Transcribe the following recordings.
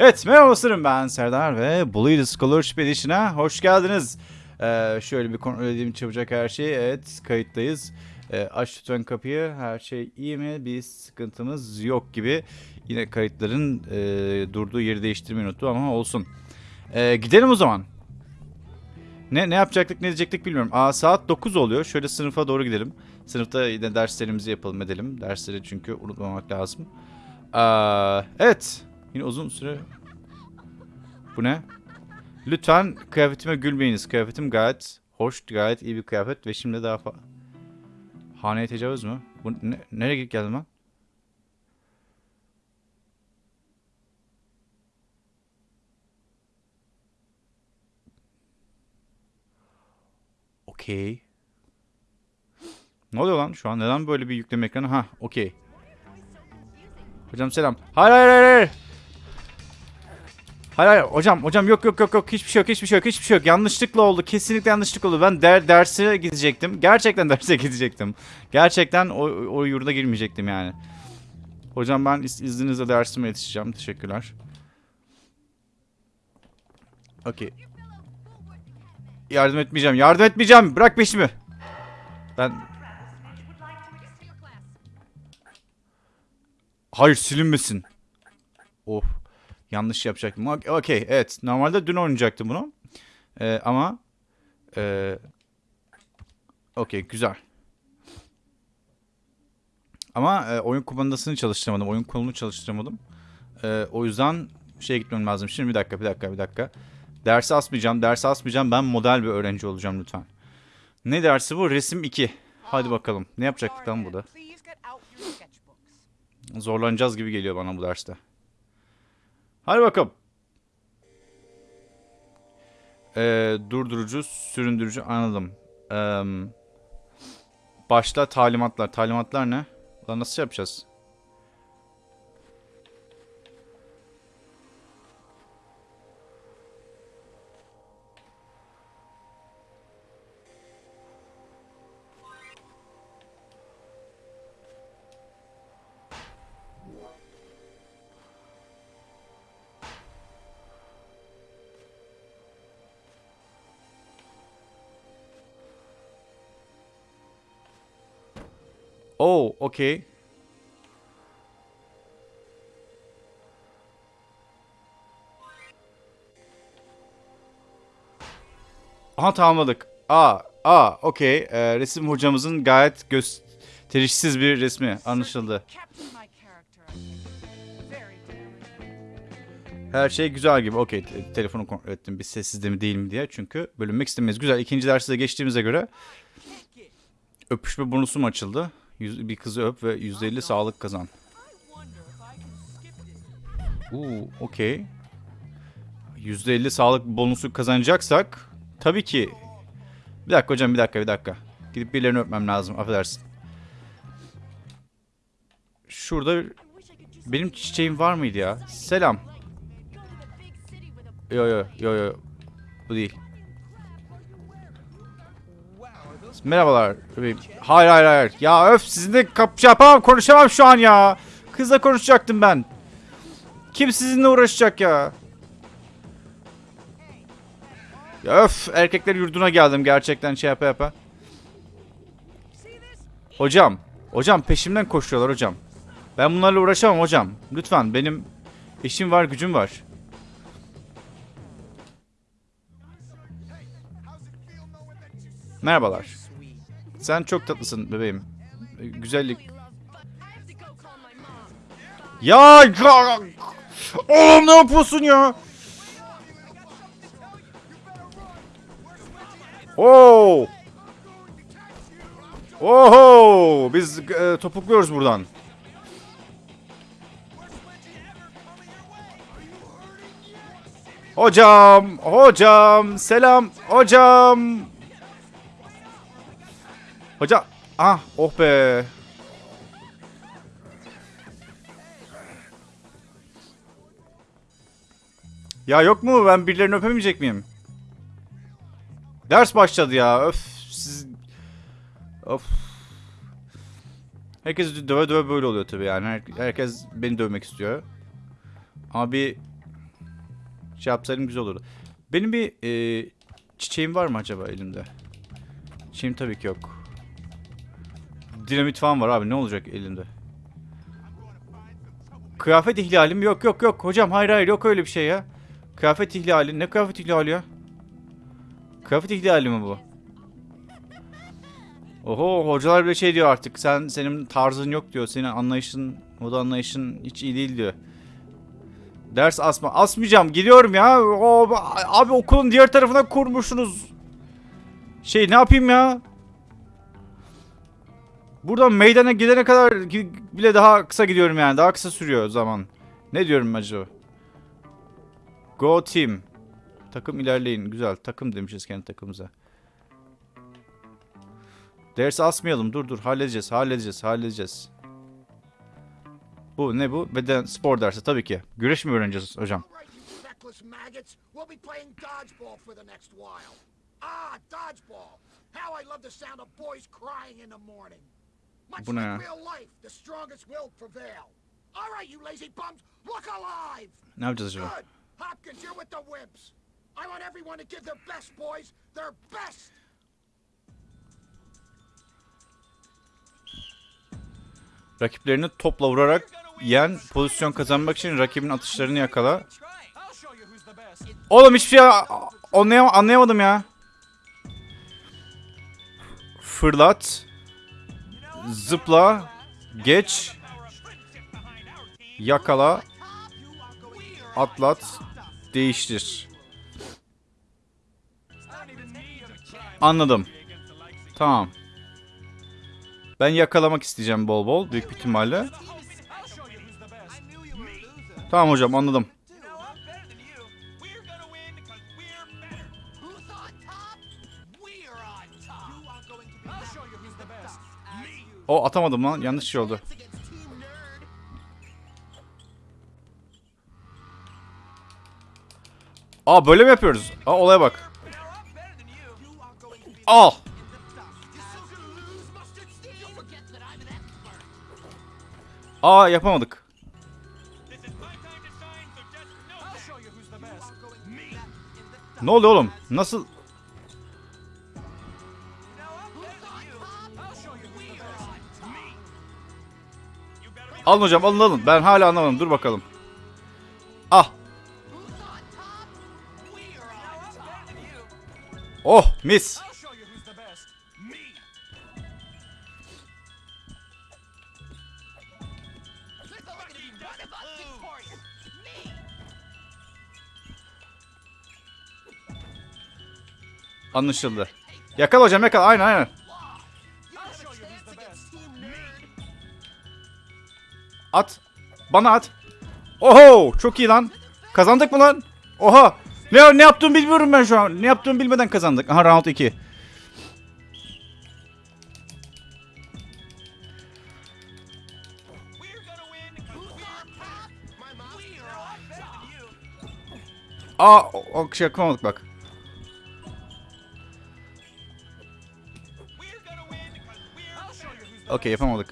Evet merhaba dostlarım ben Serdar ve Bully the Scholarship Edition'a hoş geldiniz. Ee, şöyle bir kontrol edeyim çabucak her şeyi. Evet kayıttayız. Ee, aç lütfen kapıyı. Her şey iyi mi? Bir sıkıntımız yok gibi. Yine kayıtların e, durduğu yeri değiştirmeyi unuttum ama olsun. Ee, gidelim o zaman. Ne ne yapacaktık ne diyecektik bilmiyorum. Aa saat 9 oluyor. Şöyle sınıfa doğru gidelim. Sınıfta yine derslerimizi yapalım edelim. Dersleri çünkü unutmamak lazım. Aa, evet. Yine uzun süre... Bu ne? Lütfen kıyafetime gülmeyiniz. Kıyafetim gayet hoş, gayet iyi bir kıyafet ve şimdi daha fa... Haneye tecavüz mü? Bu ne, nereye gidip geldim ben? Okey. Ne oluyor lan şu an? Neden böyle bir yükleme ekranı? Ha, okey. Hocam selam. Hayır hayır hayır. hayır. Hayır hayır hocam hocam yok yok yok yok. Hiçbir şey yok hiçbir şey yok hiçbir şey yok. Yanlışlıkla oldu kesinlikle yanlışlıkla oldu. Ben der, derse gidecektim. Gerçekten derse gidecektim. Gerçekten o, o yurda girmeyecektim yani. Hocam ben iz, izninizle dersime yetişeceğim. Teşekkürler. Okey. Yardım etmeyeceğim yardım etmeyeceğim. Bırak peşimi. Ben hayır silinmesin. Of Yanlış yapacaktım. Ok- Okey evet. Normalde dün oynayacaktım bunu. Ee, ama ee, okey güzel. Ama e, oyun kumandasını çalıştıramadım. Oyun kolunu çalıştıramadım. Ee, o yüzden şeye gitmem lazım. Şimdi bir dakika bir dakika bir dakika. Dersi asmayacağım. Dersi asmayacağım. Ben model bir öğrenci olacağım lütfen. Ne dersi bu? Resim 2. Hadi bakalım. Ne yapacaktık lan burada? Zorlanacağız gibi geliyor bana bu derste. Hadi bakalım. Ee, durdurucu, süründürücü anladım. Ee, başla talimatlar. Talimatlar ne? Lan nasıl yapacağız? Oh, okey. Aha tamamladık. Aa, aa, okey. Ee, resim hocamızın gayet gösterişsiz bir resmi anlaşıldı. Her şey güzel gibi. Okey, te- telefonu kontrol ettim. Bir sessizde mi değil mi diye. Çünkü bölünmek istemeyiz. Güzel. İkinci dersi de geçtiğimize göre öpüşme bonusum açıldı. Yüz- bir kızı öp ve %50 sağlık kazan. Uuu okey. %50 sağlık bonusu kazanacaksak tabii ki. Bir dakika hocam bir dakika bir dakika. Gidip birilerini öpmem lazım affedersin. Şurada benim çiçeğim var mıydı ya? Selam. Yo yo yo yo. Bu değil. Merhabalar. bebeğim. Hayır hayır hayır. Ya öf sizinle kap şey yapamam konuşamam şu an ya. Kızla konuşacaktım ben. Kim sizinle uğraşacak ya? Ya öf erkekler yurduna geldim gerçekten şey yapa yapa. Hocam. Hocam peşimden koşuyorlar hocam. Ben bunlarla uğraşamam hocam. Lütfen benim işim var gücüm var. Merhabalar. Sen çok tatlısın bebeğim. Ee, Güzellik. Ya Oğlum ne yapıyorsun ya? Oo! Oho! Biz e, topukluyoruz buradan. Hocam, hocam, selam, hocam. Hocam, ah, oh be. Ya yok mu? Ben birilerini öpemeyecek miyim? Ders başladı ya. Öf. Siz... Of. Herkes döve döve böyle oluyor tabii yani. Her- herkes beni dövmek istiyor. Ama bir şey yapsaydım güzel olurdu. Benim bir e, çiçeğim var mı acaba elimde? Çiçeğim tabii ki yok. Dinamit falan var abi ne olacak elimde? Kıyafet ihlalim yok yok yok hocam hayır hayır yok öyle bir şey ya. Kıyafet ihlali ne kıyafet ihlali ya? Kıyafet ihlali mi bu? Oho hocalar bile şey diyor artık sen senin tarzın yok diyor senin anlayışın moda anlayışın hiç iyi değil diyor. Ders asma asmayacağım gidiyorum ya o, abi okulun diğer tarafına kurmuşsunuz. Şey ne yapayım ya? Buradan meydana gidene kadar bile daha kısa gidiyorum yani daha kısa sürüyor zaman. Ne diyorum acaba? Go team. Takım ilerleyin. Güzel. Takım demişiz kendi takımımıza. Ders asmayalım. Dur dur. Halledeceğiz. Halledeceğiz. Halledeceğiz. Bu ne bu? Beden spor dersi tabii ki. Güreş mi öğreneceğiz hocam? Ah. How I love the sound of boys crying in the morning. Bu ne ya? Ne yapacağız acaba? Good. Hopkins, you're with the wimps. I want everyone to give their best, boys. Their best. Rakiplerini topla vurarak yen pozisyon kazanmak için rakibin atışlarını yakala. Oğlum hiçbir şey anlayam anlayamadım ya. Fırlat. Zıpla. Geç. Yakala. Atlat. Değiştir. Anladım. Tamam. Ben yakalamak isteyeceğim bol bol büyük bir ihtimalle. Tamam hocam anladım. O atamadım lan yanlış şey oldu. Aa böyle mi yapıyoruz? Aa olaya bak. Al. Aa yapamadık. This is my time Alın hocam alın alın. Ben hala anlamadım. Dur bakalım. Ah. Oh mis. Anlaşıldı. Yakala hocam yakala. Aynen aynen. At. Bana at. Oho çok iyi lan. Kazandık mı lan? Oha. Ne, ne yaptığımı bilmiyorum ben şu an. Ne yaptığımı bilmeden kazandık. Aha round 2. We're gonna win because we're better. My mom. We're all better than you. Aa o, şey yapamadık bak. We're gonna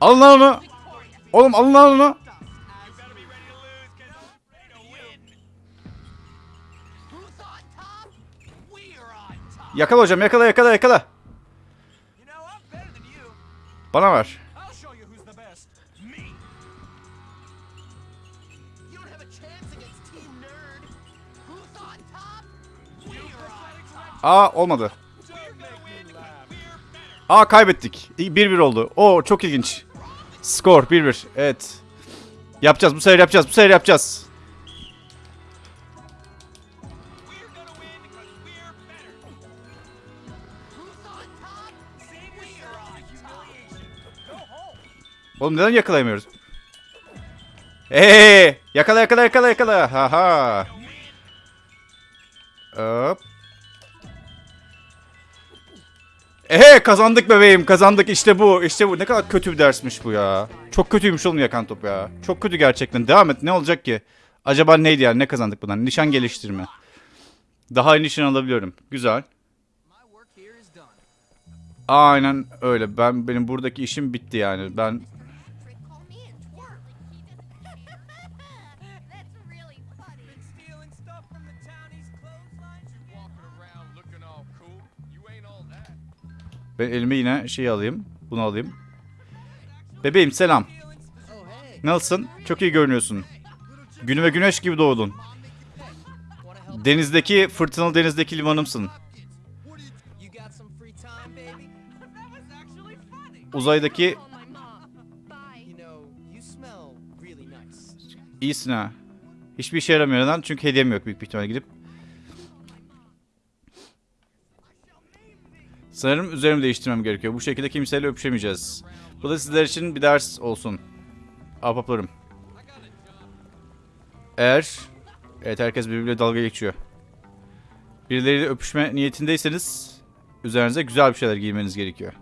Alın lan onu. Oğlum alın lan onu. Yakala hocam yakala yakala yakala. Bana ver. Aa olmadı. Aa kaybettik. 1-1 oldu. Oo çok ilginç. Skor 1-1. Evet. Yapacağız bu sefer yapacağız. Bu sefer yapacağız. Oğlum neden yakalayamıyoruz? Hey! Yakala yakala yakala yakala. Ha ha. Hop. Ehe kazandık bebeğim kazandık işte bu işte bu ne kadar kötü bir dersmiş bu ya. Çok kötüymüş oğlum yakan top ya. Çok kötü gerçekten devam et ne olacak ki? Acaba neydi yani ne kazandık bundan? Nişan geliştirme. Daha iyi nişan alabiliyorum. Güzel. Aynen öyle. Ben benim buradaki işim bitti yani. Ben Ben elime yine şey alayım. Bunu alayım. Bebeğim selam. Nasılsın? Çok iyi görünüyorsun. Günüme güneş gibi doğdun. Denizdeki, fırtınalı denizdeki limanımsın. Uzaydaki iyisin ha. Hiçbir işe yaramıyor neden? Çünkü hediyem yok büyük bir ihtimalle gidip. Sanırım üzerimi değiştirmem gerekiyor. Bu şekilde kimseyle öpüşemeyeceğiz. Bu da sizler için bir ders olsun. Ahbaplarım. Eğer... Evet herkes birbiriyle dalga geçiyor. Birileriyle öpüşme niyetindeyseniz... Üzerinize güzel bir şeyler giymeniz gerekiyor.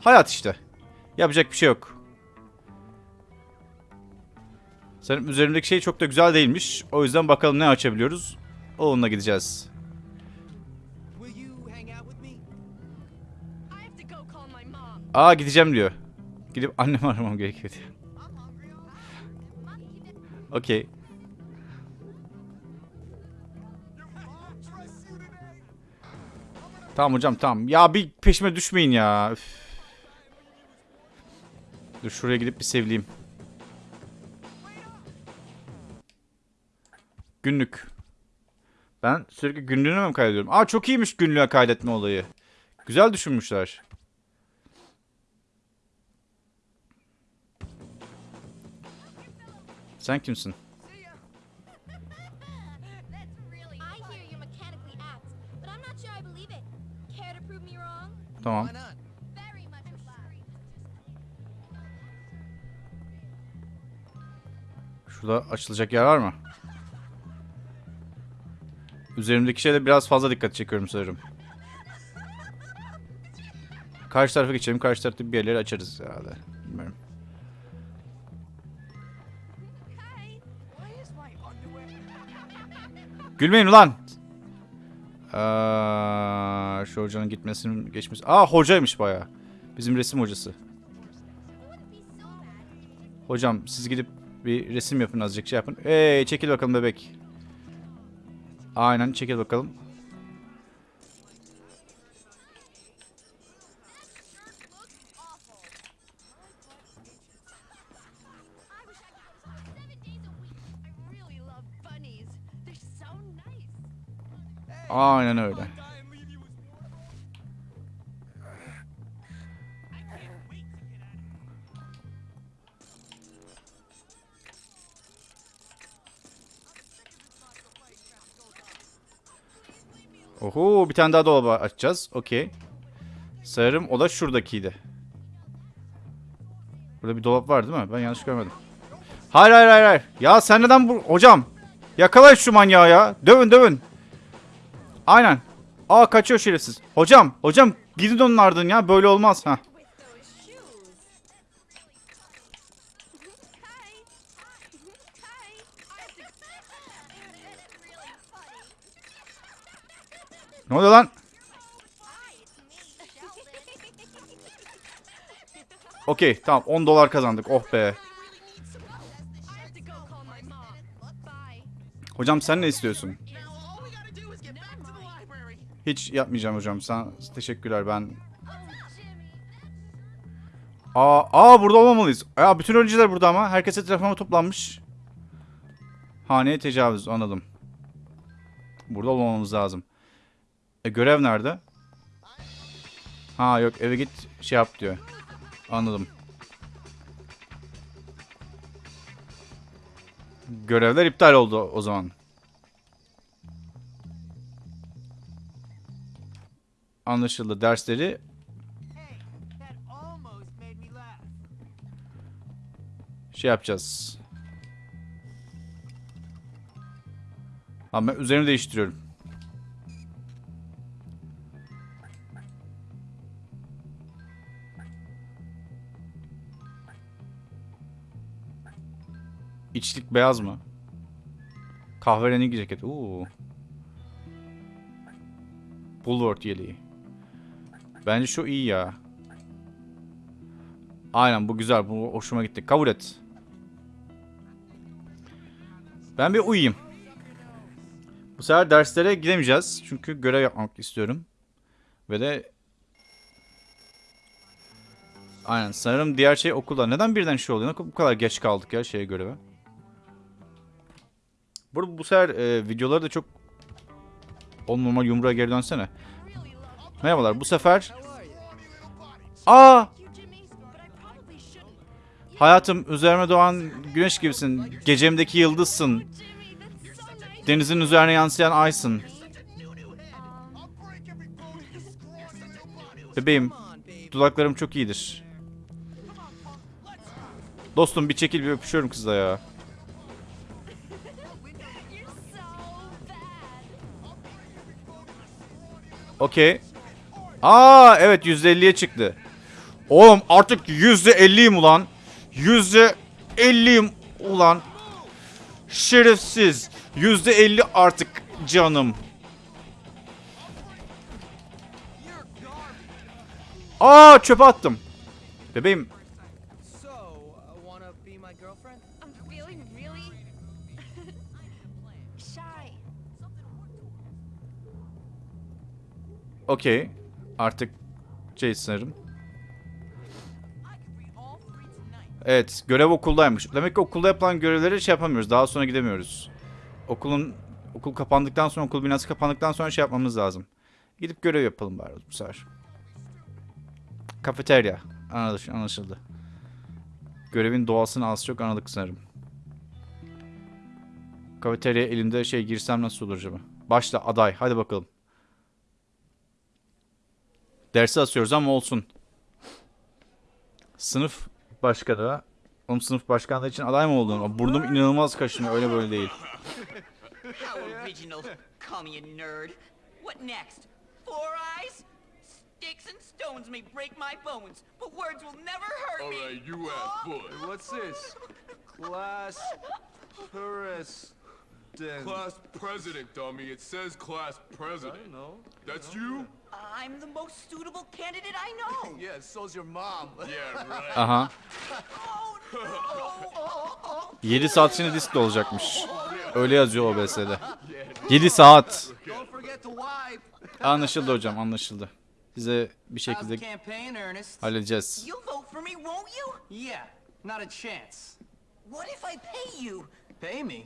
Hayat işte. Yapacak bir şey yok. Sanırım üzerimdeki şey çok da güzel değilmiş. O yüzden bakalım ne açabiliyoruz. Onunla gideceğiz. Aa gideceğim diyor. Gidip annemi aramam gerekiyor diyor. Okey. Tamam hocam tamam. Ya bir peşime düşmeyin ya. Üf. Dur şuraya gidip bir sevleyeyim. Günlük. Ben sürekli günlüğüne mi kaydediyorum? Aa çok iyiymiş günlüğe kaydetme olayı. Güzel düşünmüşler. Me wrong? Tamam. Şurada açılacak yer var mı? Üzerimdeki şeyde biraz fazla dikkat çekiyorum sanırım. Karşı tarafa geçelim. Karşı tarafta bir yerleri açarız herhalde. Bilmiyorum. Gülmeyin ulan! Aa, şu hocanın gitmesinin geçmesi. Aa hocaymış bayağı. Bizim resim hocası. Hocam siz gidip bir resim yapın azıcık şey yapın. Hey çekil bakalım bebek. Aynen çekil bakalım. Of here. Oho bir tane daha dolabı açacağız. Okey. Sanırım o da şuradakiydi. Burada bir dolap var değil mi? Ben yanlış görmedim. Hayır hayır hayır. hayır. Ya sen neden bu... Hocam. Yakalayın şu manyağı ya. Dövün dövün. Aynen. Aa kaçıyor şerefsiz. Hocam. Hocam gidin onun ardından ya. Böyle olmaz. ha. Ne oluyor lan? Okey tamam 10 dolar kazandık. Oh be. Hocam sen ne istiyorsun? Hiç yapmayacağım hocam. Sen teşekkürler ben. Aa, aa burada olmamalıyız. Ya bütün öğrenciler burada ama. Herkes etrafıma toplanmış. Haneye tecavüz anladım. Burada olmamamız lazım. E görev nerede? Ha yok eve git şey yap diyor. Anladım. Görevler iptal oldu o zaman. Anlaşıldı. Dersleri şey yapacağız. Ama ben üzerimi değiştiriyorum. İçlik beyaz mı? Kahverengi ceket. Oo. Bulwark yeleği. Bence şu iyi ya. Aynen bu güzel. Bu hoşuma gitti. Kabul et. Ben bir uyuyayım. Bu sefer derslere gidemeyeceğiz. Çünkü görev yapmak istiyorum. Ve de Aynen sanırım diğer şey okulda. Neden birden şey oluyor? Bu kadar geç kaldık ya şeye göreve. Bu, bu sefer e, videoları da çok on normal yumruğa geri dönsene. Merhabalar bu sefer Aa hayatım üzerime doğan güneş gibisin. Gecemdeki yıldızsın. Denizin üzerine yansıyan aysın. Bebeğim dudaklarım çok iyidir. Dostum bir çekil bir öpüşüyorum kızla ya. Okey. Aa evet %50'ye çıktı. Oğlum artık %50'yim ulan. %50'yim ulan. Şerefsiz. %50 artık canım. Aa çöpe attım. Bebeğim okey. Artık şey sanırım. Evet görev okuldaymış. Demek ki okulda yapılan görevleri şey yapamıyoruz. Daha sonra gidemiyoruz. Okulun okul kapandıktan sonra okul binası kapandıktan sonra şey yapmamız lazım. Gidip görev yapalım bari bu sefer. Kafeterya. Anlaş- Anlaşıldı. Görevin doğasını az çok anladık sanırım. Kafeterya elimde şey girsem nasıl olur acaba? Başla aday. Hadi bakalım. Dersi asıyoruz ama olsun. Sınıf başkanı. Oğlum sınıf başkanlığı için aday mı oldun? Burnum inanılmaz kaşınıyor. Öyle böyle değil. How original. Call me a nerd. What next? Four eyes? Sticks and stones may break my bones, but words will never hurt me. Alright, you asked for it. What's this? Class president. Class president, dummy. It says class I president. know. That's you? I'm the most suitable candidate I know. Yeah, so's your mom. Yeah, right. Aha. Oh no! 7 saat içinde disk de olacakmış. Öyle yazıyor OBS'de. 7 saat. Anlaşıldı hocam anlaşıldı. Size bir şekilde halledeceğiz. You'll vote for me, won't you? Yeah, not a chance. What if I pay you? Pay me?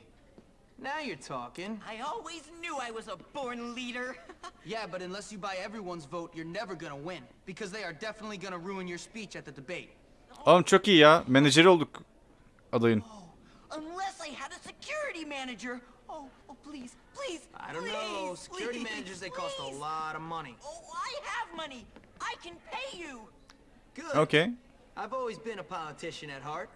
Now you're talking. I always knew I was a born leader. Yeah, but unless you buy everyone's vote, you're never gonna win. Because they are definitely gonna ruin your speech at the debate. Oğlum çok iyi ya. Menajeri olduk adayın. Oh, unless I had a security manager. Oh, oh, please, please, I don't know. Security please, managers, they cost a lot of money. Oh, I have money. I can pay you. Good. Okay. I've always been a politician at heart.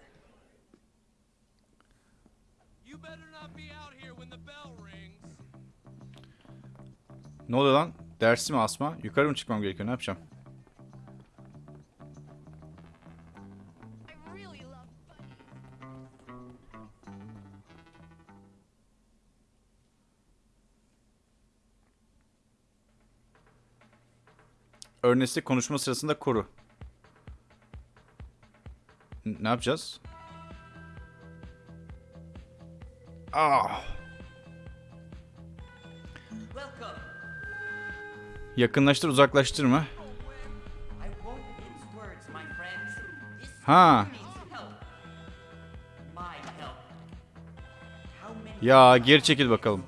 You better not be Ne oluyor lan? Dersi mi asma? Yukarı mı çıkmam gerekiyor? Ne yapacağım? I really love bunnies. Ernest'i konuşma sırasında koru. Ne yapacağız? Ah, yakınlaştır uzaklaştırma. Ha. Ya geri çekil bakalım.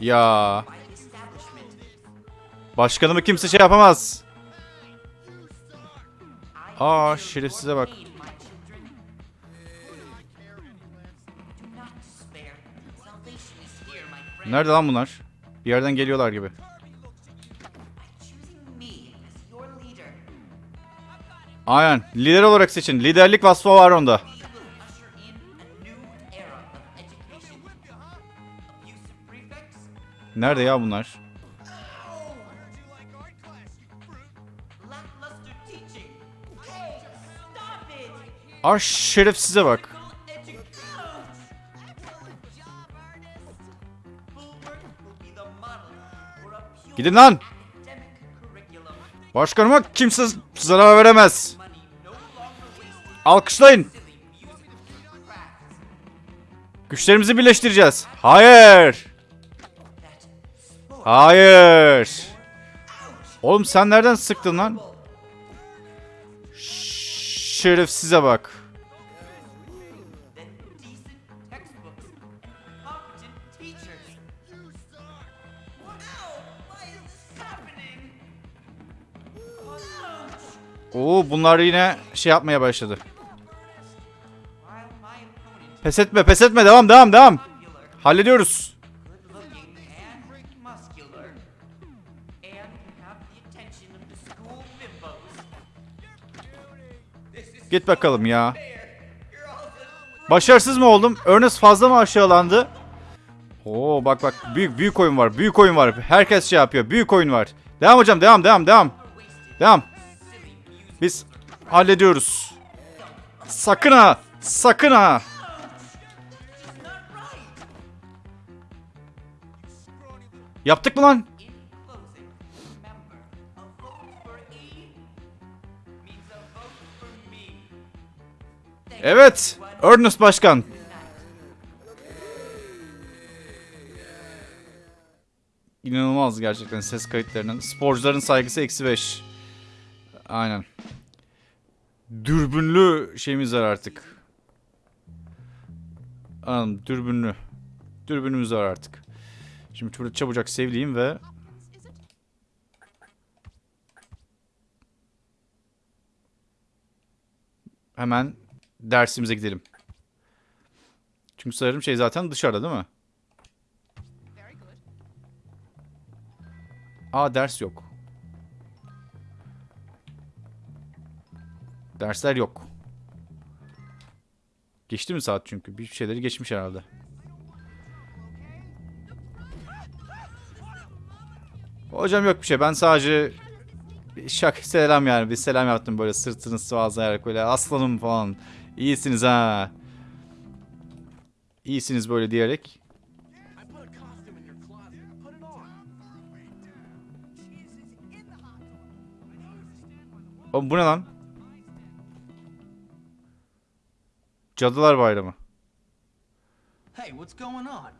Ya başkanımı kimse şey yapamaz. Aa, şerefsize bak. Nerede lan bunlar? Bir yerden geliyorlar gibi. Aynen. Lider olarak seçin. Liderlik vasfı var onda. Nerede ya bunlar? Ah şerefsize bak. Gidin lan. Başkanıma kimse zarar veremez. Alkışlayın. Güçlerimizi birleştireceğiz. Hayır. Hayır. Oğlum sen nereden sıktın lan? Şerefsize bak. Oo bunlar yine şey yapmaya başladı. Pes etme pes etme devam devam devam. Hallediyoruz. Git bakalım ya. Başarısız mı oldum? Ernest fazla mı aşağılandı? Oo bak bak büyük büyük oyun var. Büyük oyun var. Herkes şey yapıyor. Büyük oyun var. Devam hocam devam devam devam. Devam. Biz hallediyoruz. Sakın ha. Sakın ha. Yaptık mı lan? Evet. Ernest Başkan. İnanılmaz gerçekten ses kayıtlarının. Sporcuların saygısı eksi 5. Aynen. Dürbünlü şeyimiz var artık. Anladım. Dürbünlü. Dürbünümüz var artık. Şimdi burada çabucak sevleyeyim ve hemen dersimize gidelim. Çünkü sanırım şey zaten dışarıda değil mi? Aa ders yok. Dersler yok. Geçti mi saat çünkü? Bir şeyleri geçmiş herhalde. Hocam yok bir şey. Ben sadece şak selam yani. Bir selam yaptım böyle sırtını sıvazlayarak böyle aslanım falan. İyisiniz ha. İyisiniz böyle diyerek. Oğlum bu ne lan? Cadılar Bayramı. Hey, what's going on?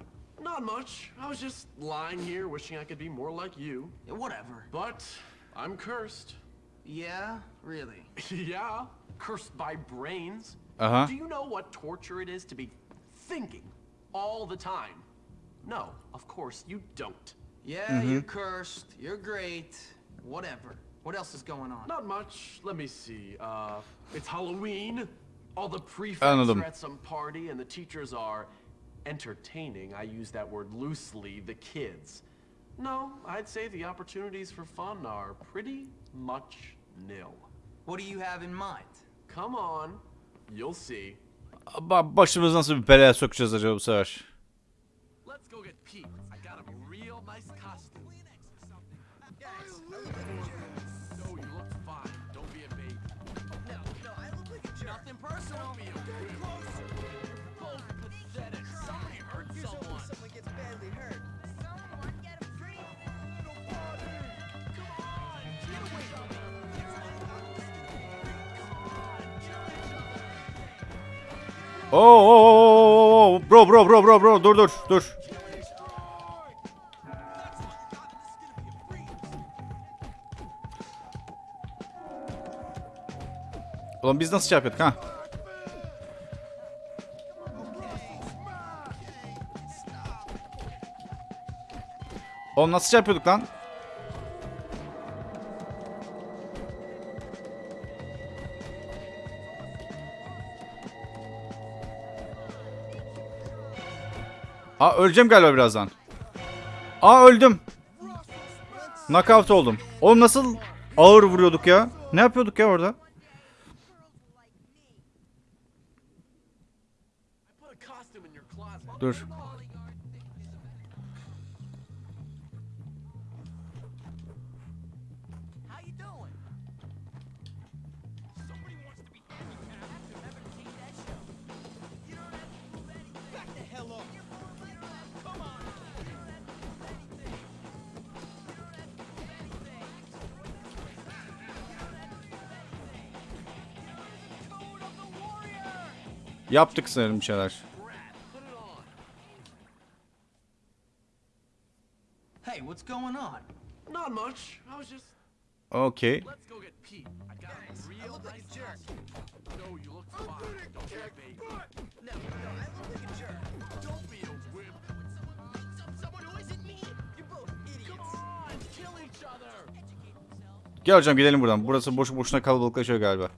Not much. I was just lying here wishing I could be more like you. Yeah, whatever. But I'm cursed. Yeah, really. yeah, cursed by brains. Aha. Do you know what torture it is to be thinking all the time? No, of course you don't. Yeah, you're cursed. You're great. Whatever. What else is going on? Not much. Let me see. Uh, it's Halloween. All the prefects Anladım. are at some party, and the teachers are entertaining. I use that word loosely. The kids. No, I'd say the opportunities for fun are pretty much nil. What do you have in mind? Come on, you'll see. Başımız nasıl bir belaya sokacağız acaba bu sefer? Let's go get Pete. Oo, bro bro bro bro bro dur dur dur. Ulan biz nasıl şey ha? Oğlum nasıl şey yapıyorduk lan? Aa öleceğim galiba birazdan. Aa öldüm. Knockout oldum. Oğlum nasıl ağır vuruyorduk ya? Ne yapıyorduk ya orada? Dur. Yaptık sanırım bir şeyler. Hey, what's going on? Not much. I was just Okey. Let's go get Pete. I got a real nice jerk. No, you look fine. Don't be a baby. No, no, I look like a jerk. Don't be a wimp. Some, someone who isn't me. You're both idiots. Come on, kill each other. Gel hocam gidelim buradan. Burası boşu boşuna kalabalıklaşıyor galiba.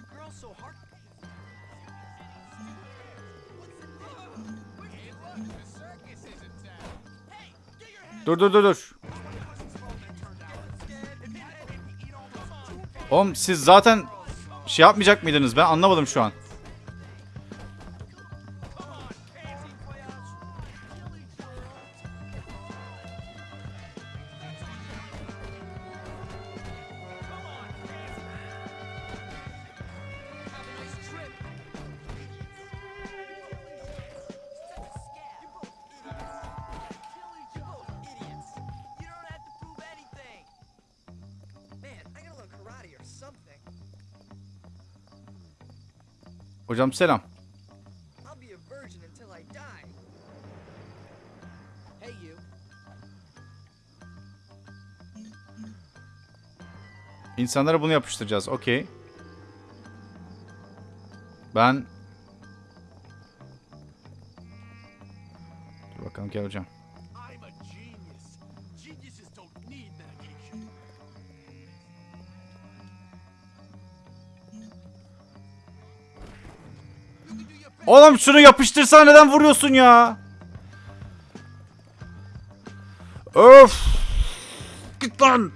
Are girls so hard? Dur dur dur dur. Oğlum siz zaten şey yapmayacak mıydınız? Ben anlamadım şu an. Hey, you. İnsanlara bunu yapıştıracağız. Okey. Ben... Dur bakalım gel hocam. Oğlum şunu yapıştırsan neden vuruyorsun ya? Öf! Git lan!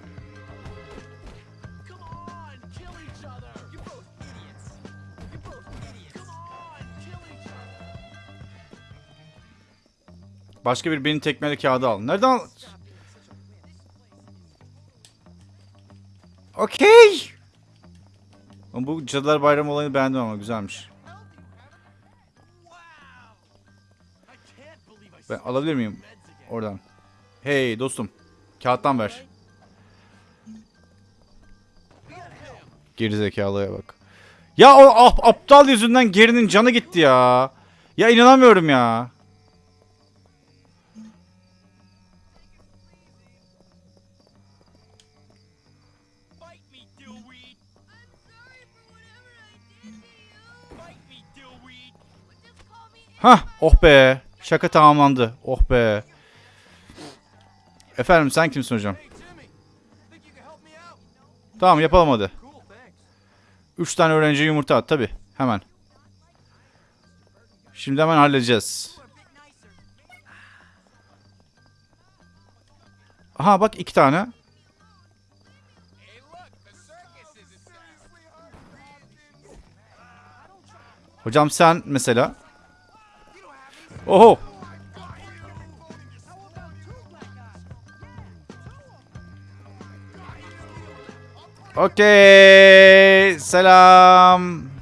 Başka bir benim tekmeli kağıdı al. Nereden al? Okey. Bu Cadılar Bayramı olayını beğendim ama güzelmiş. Ben alabilir miyim? Oradan. Hey dostum. Kağıttan ver. Geri zekalıya bak. Ya o ap- aptal yüzünden gerinin canı gitti ya. Ya inanamıyorum ya. Hah oh be. Şaka tamamlandı. Oh be. Efendim sen kimsin hocam? Tamam yapalım hadi. Üç tane öğrenci yumurta at tabi. Hemen. Şimdi hemen halledeceğiz. Aha bak iki tane. Hocam sen mesela. Oho. Okey. Selam.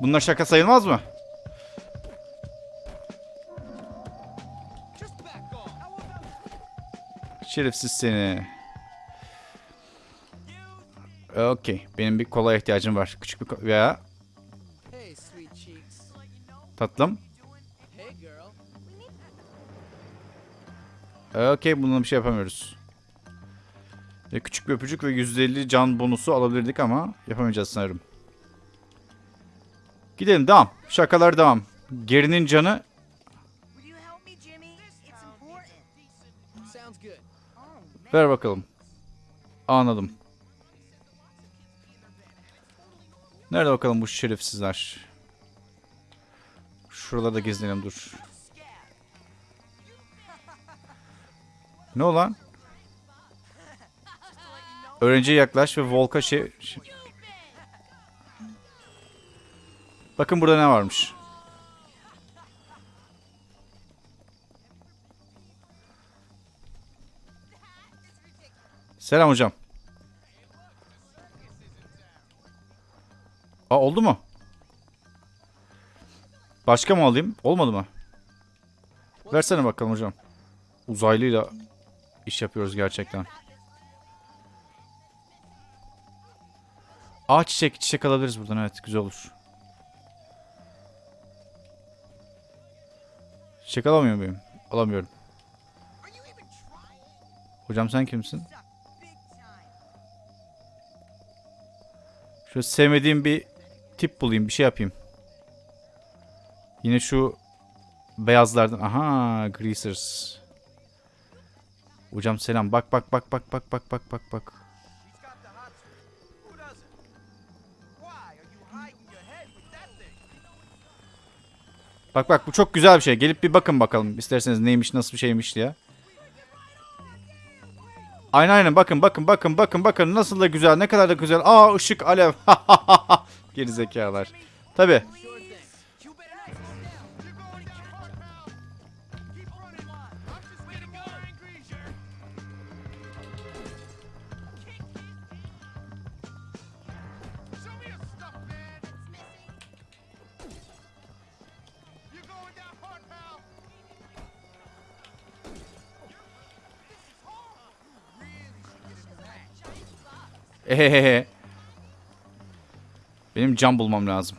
Bunlar şaka sayılmaz mı? Şerefsiz seni. Okey. Benim bir kola ihtiyacım var. Küçük bir veya tatlım. Okey bununla bir şey yapamıyoruz. Küçük bir öpücük ve %50 can bonusu alabilirdik ama yapamayacağız sanırım. Gidelim devam. Şakalar devam. Gerinin canı ver bakalım. Anladım. Nerede bakalım bu şerefsizler? Şuralarda gezinelim dur. Ne olan? Öğrenciye yaklaş ve Volka şey... Bakın burada ne varmış. Selam hocam. Aa oldu mu? Başka mı alayım? Olmadı mı? Versene bakalım hocam. Uzaylıyla iş yapıyoruz gerçekten. Aa çiçek. Çiçek alabiliriz buradan evet güzel olur. Çiçek alamıyor muyum? Alamıyorum. Hocam sen kimsin? Şöyle sevmediğim bir tip bulayım. Bir şey yapayım. Yine şu beyazlardan. Aha greasers. Hocam selam. Bak bak bak bak bak bak bak bak bak. Bak bak bu çok güzel bir şey. Gelip bir bakın bakalım isterseniz neymiş nasıl bir şeymiş diye. Aynen aynen bakın bakın bakın bakın bakın nasıl da güzel ne kadar da güzel. Aa ışık alev. Geri zekalar. Tabi. Ehehehe. Benim cam bulmam lazım.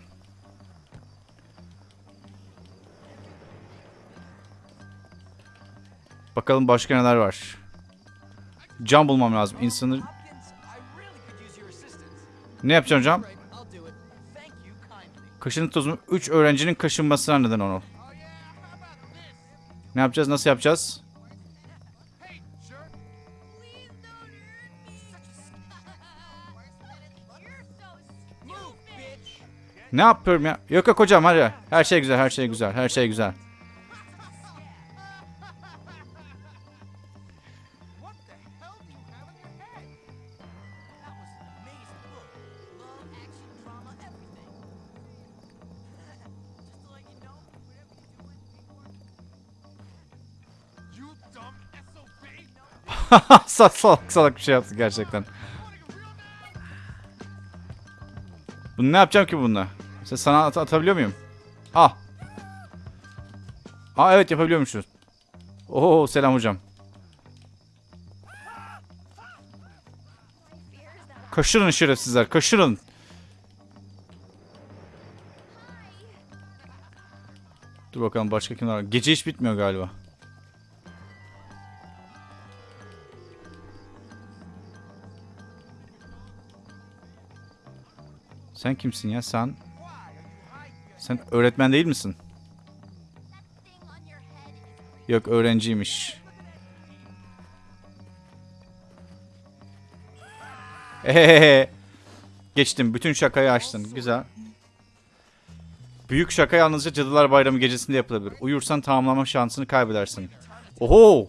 Bakalım başka neler var. Cam bulmam lazım. İnsanı... Ne yapacağım cam? Kaşını tozumu 3 öğrencinin kaşınmasına neden onu. Ne yapacağız? Nasıl yapacağız? Ne yapıyorum ya? Yok yok hocam hadi. Her şey güzel, her şey güzel, her şey güzel. salak salak salak bir şey yaptı gerçekten. Bunu ne yapacağım ki bununla? Sana at- atabiliyor muyum? Ah. Aa evet yapabiliyormuşuz. Oo selam hocam. Kaşırın şerefsizler kaşırın. Dur bakalım başka kimler var. Gece hiç bitmiyor galiba. Sen kimsin ya? Sen sen öğretmen değil misin? Yok öğrenciymiş. Ehehehe. Geçtim. Bütün şakayı açtın. Güzel. Büyük şaka yalnızca Cadılar Bayramı gecesinde yapılabilir. Uyursan tamamlama şansını kaybedersin. Oho!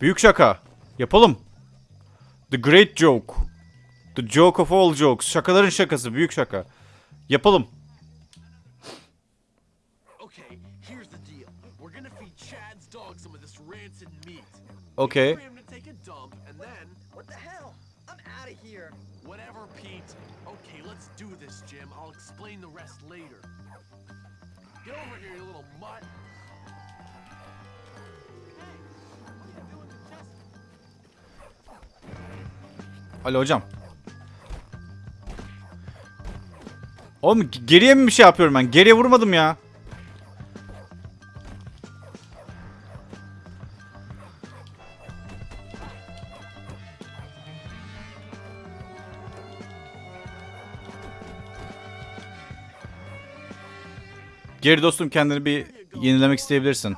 Büyük şaka. Yapalım. The Great Joke. The joke of all jokes. Şakaların şakası. Büyük şaka. Yapalım. Here. whatever, Pete. Okay, let's do this, Jim. I'll explain the rest later. Get over here, you little mutt. Alo hocam. Oğlum geriye mi bir şey yapıyorum ben? Geriye vurmadım ya. Geri dostum kendini bir yenilemek isteyebilirsin.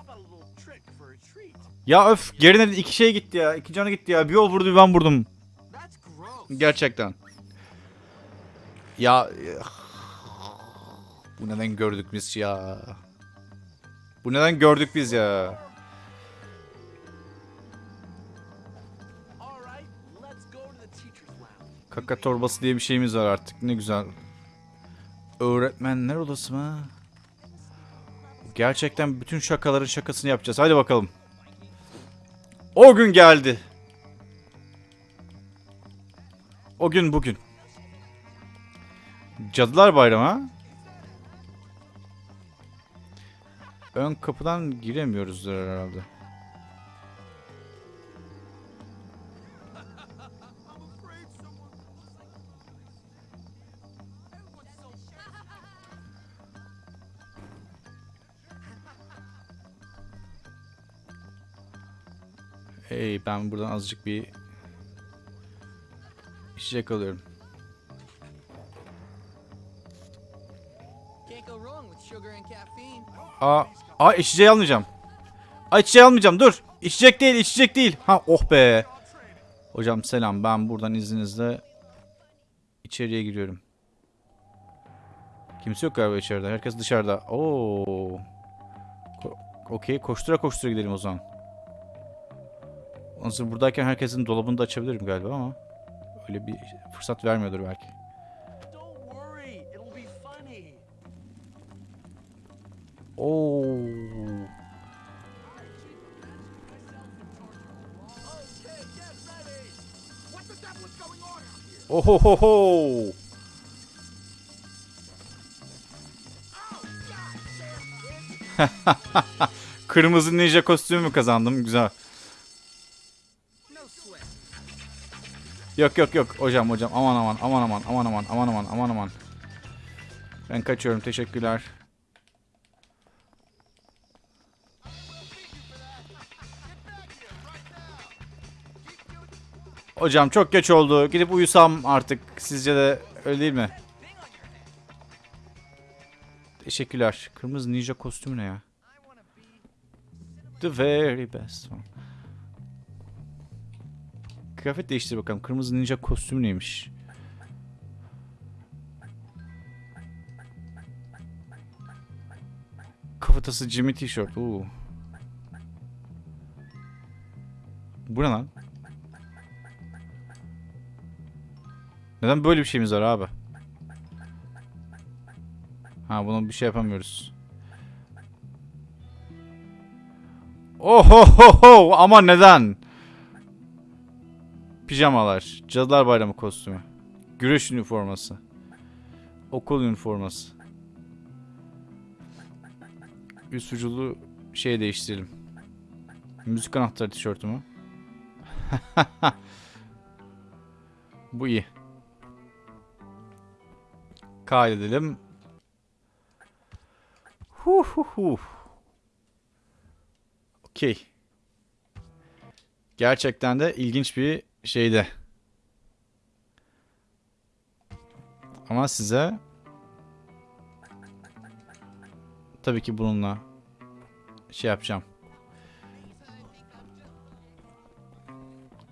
Ya öf geriden iki şey gitti ya. iki canı gitti ya. Bir yol vurdu bir ben vurdum. Gerçekten. Ya bu neden gördük biz ya? Bu neden gördük biz ya? Kaka torbası diye bir şeyimiz var artık. Ne güzel. Öğretmenler odası mı? Gerçekten bütün şakaların şakasını yapacağız. Hadi bakalım. O gün geldi. O gün bugün. Cadılar Bayramı? Ön kapıdan giremiyoruzdur herhalde. Hey ben buradan azıcık bir içecek alıyorum. Aa, aa içeceği almayacağım. Aa içeceği almayacağım dur. İçecek değil içecek değil. Ha oh be. Hocam selam ben buradan izninizle içeriye giriyorum. Kimse yok galiba içeride. Herkes dışarıda. Oo. Ko- Okey koştura koştura gidelim o zaman. Onun buradayken herkesin dolabını da açabilirim galiba ama öyle bir fırsat vermiyordur belki. Oo. Ohohoho. Kırmızı ninja kostümü kazandım. Güzel. Yok yok yok hocam hocam aman aman aman aman aman aman aman aman aman aman. Ben kaçıyorum teşekkürler. Hocam çok geç oldu. Gidip uyusam artık. Sizce de öyle değil mi? Teşekkürler. Kırmızı ninja kostümü ne ya? The very best one. Kıyafet değiştir bakalım. Kırmızı ninja kostümü neymiş? Kafatası Jimmy tişört. Oo. Bu ne lan? Neden böyle bir şeyimiz var abi? Ha bunu bir şey yapamıyoruz. Ohohoho ama neden? Pijamalar, Cadılar Bayramı kostümü, güreş üniforması, okul üniforması. Üst vücudu şey değiştirelim. Müzik anahtarı tişörtümü. Bu iyi. Kaydedelim. Hu hu hu. Okey. Gerçekten de ilginç bir şeydi. Ama size tabii ki bununla şey yapacağım.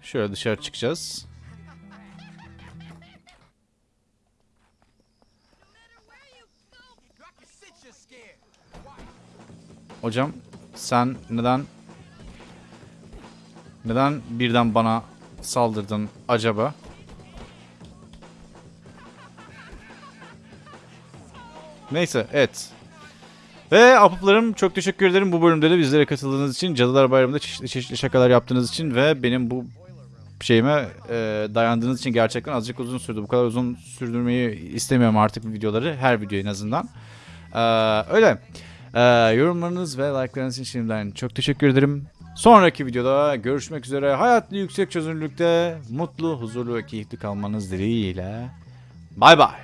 Şöyle dışarı çıkacağız. Hocam sen neden neden birden bana saldırdın acaba? Neyse evet. Ve apıplarım çok teşekkür ederim bu bölümde de bizlere katıldığınız için. Cadılar Bayramı'nda çeşitli, çeşitli şakalar yaptığınız için ve benim bu şeyime e, dayandığınız için gerçekten azıcık uzun sürdü. Bu kadar uzun sürdürmeyi istemiyorum artık videoları. Her video en azından. Ee, öyle. Ee, yorumlarınız ve like'larınız için şimdiden çok teşekkür ederim. Sonraki videoda görüşmek üzere. Hayatlı yüksek çözünürlükte mutlu, huzurlu ve keyifli kalmanız dileğiyle. Bay bay.